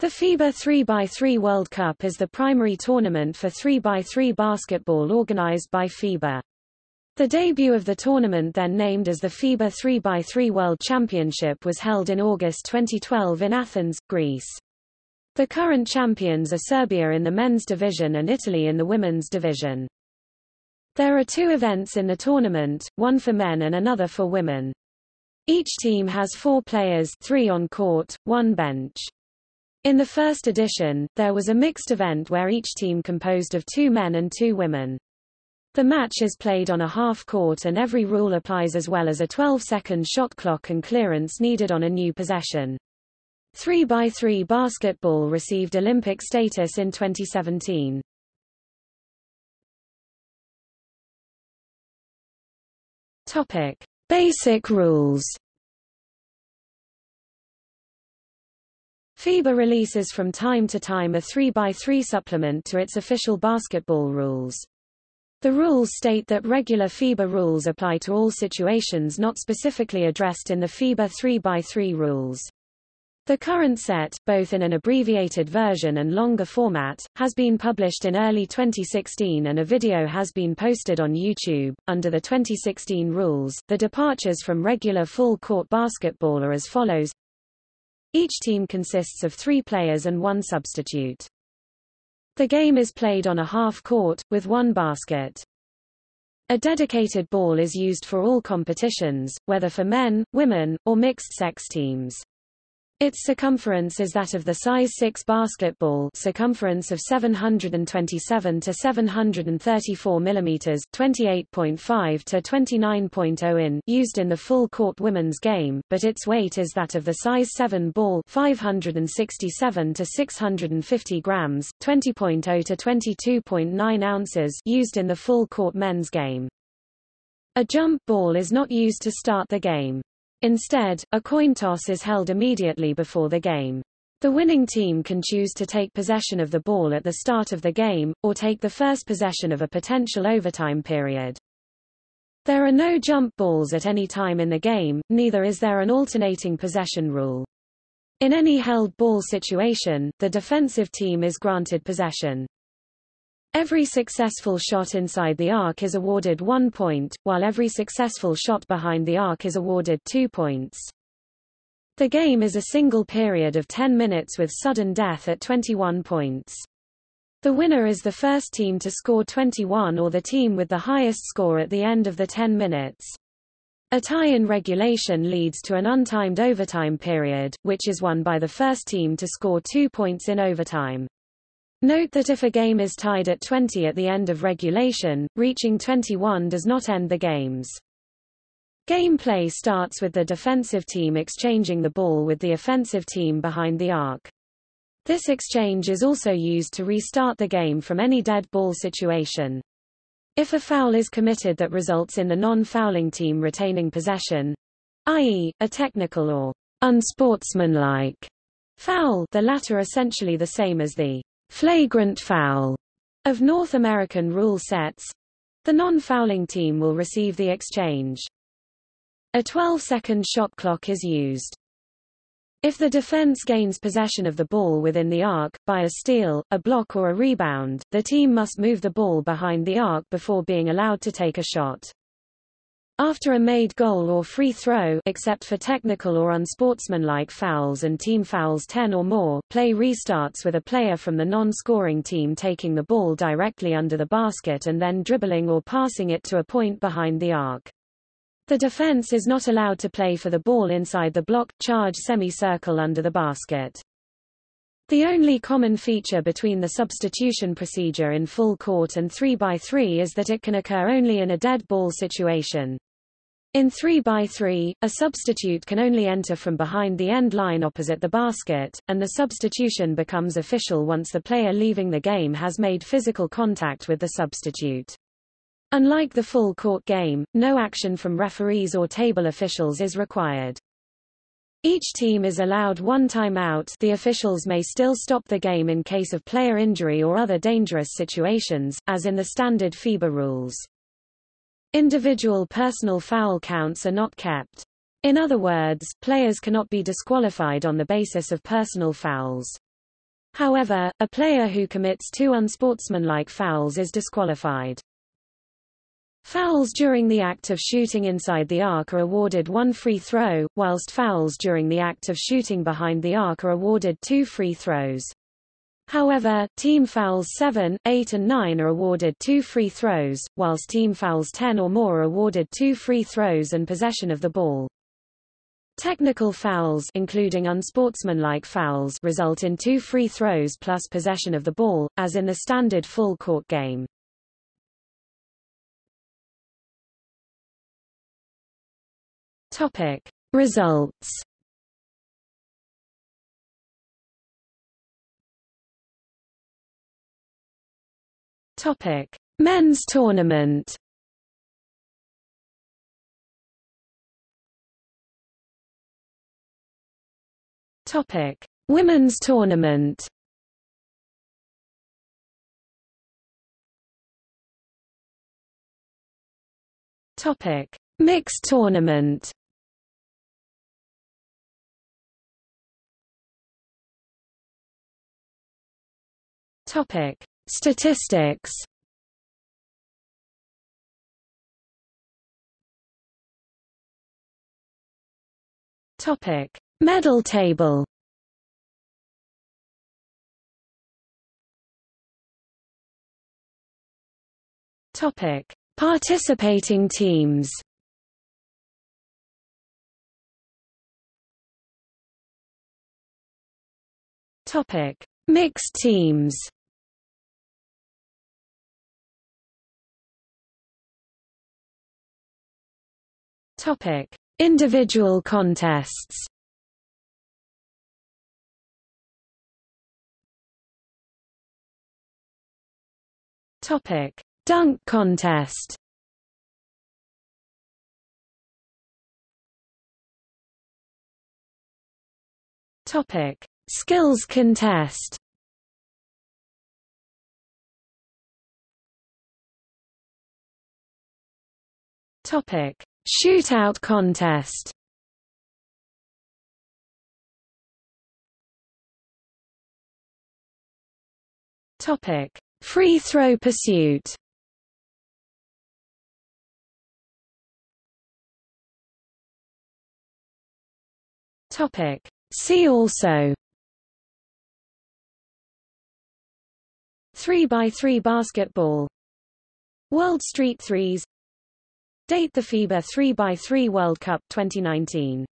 The FIBA 3x3 World Cup is the primary tournament for 3x3 basketball organized by FIBA. The debut of the tournament then named as the FIBA 3x3 World Championship was held in August 2012 in Athens, Greece. The current champions are Serbia in the men's division and Italy in the women's division. There are two events in the tournament, one for men and another for women. Each team has four players three on court, one bench. In the first edition, there was a mixed event where each team composed of two men and two women. The match is played on a half court and every rule applies as well as a 12-second shot clock and clearance needed on a new possession. 3x3 basketball received Olympic status in 2017. Topic: Basic rules. FIBA releases from time to time a 3x3 supplement to its official basketball rules. The rules state that regular FIBA rules apply to all situations not specifically addressed in the FIBA 3x3 rules. The current set, both in an abbreviated version and longer format, has been published in early 2016 and a video has been posted on YouTube. Under the 2016 rules, the departures from regular full court basketball are as follows each team consists of three players and one substitute. The game is played on a half court, with one basket. A dedicated ball is used for all competitions, whether for men, women, or mixed-sex teams. Its circumference is that of the size 6 basketball circumference of 727 to 734 mm 28.5 to 29.0 in used in the full court women's game, but its weight is that of the size 7 ball 567 to 650 grams 20.0 to 22.9 ounces used in the full court men's game. A jump ball is not used to start the game. Instead, a coin toss is held immediately before the game. The winning team can choose to take possession of the ball at the start of the game, or take the first possession of a potential overtime period. There are no jump balls at any time in the game, neither is there an alternating possession rule. In any held ball situation, the defensive team is granted possession. Every successful shot inside the arc is awarded one point, while every successful shot behind the arc is awarded two points. The game is a single period of 10 minutes with sudden death at 21 points. The winner is the first team to score 21 or the team with the highest score at the end of the 10 minutes. A tie in regulation leads to an untimed overtime period, which is won by the first team to score two points in overtime. Note that if a game is tied at 20 at the end of regulation, reaching 21 does not end the games. Gameplay starts with the defensive team exchanging the ball with the offensive team behind the arc. This exchange is also used to restart the game from any dead ball situation. If a foul is committed that results in the non-fouling team retaining possession, i.e., a technical or unsportsmanlike foul the latter essentially the same as the flagrant foul of North American rule sets, the non-fouling team will receive the exchange. A 12-second shot clock is used. If the defense gains possession of the ball within the arc, by a steal, a block or a rebound, the team must move the ball behind the arc before being allowed to take a shot. After a made goal or free throw except for technical or unsportsmanlike fouls and team fouls 10 or more, play restarts with a player from the non-scoring team taking the ball directly under the basket and then dribbling or passing it to a point behind the arc. The defense is not allowed to play for the ball inside the block charge semicircle under the basket. The only common feature between the substitution procedure in full court and 3x3 is that it can occur only in a dead ball situation. In 3x3, a substitute can only enter from behind the end line opposite the basket, and the substitution becomes official once the player leaving the game has made physical contact with the substitute. Unlike the full court game, no action from referees or table officials is required. Each team is allowed one timeout the officials may still stop the game in case of player injury or other dangerous situations, as in the standard FIBA rules. Individual personal foul counts are not kept. In other words, players cannot be disqualified on the basis of personal fouls. However, a player who commits two unsportsmanlike fouls is disqualified. Fouls during the act of shooting inside the arc are awarded one free throw, whilst fouls during the act of shooting behind the arc are awarded two free throws. However, team fouls 7, 8 and 9 are awarded two free throws, whilst team fouls 10 or more are awarded two free throws and possession of the ball. Technical fouls including unsportsmanlike fouls result in two free throws plus possession of the ball, as in the standard full court game. Topic Results Topic. Men's tournament. Topic. Women's tournament. Topic. Mixed tournament. Topic: Statistics. Topic: Medal table. Topic: Participating teams. Topic: Mixed teams. Topic: Individual contests. Topic: Dunk contest. Topic: Skills contest. Topic: Shootout contest. Topic: Free throw pursuit. Topic: See also. 3x3 basketball. World Street Threes Date the FIBA 3x3 World Cup 2019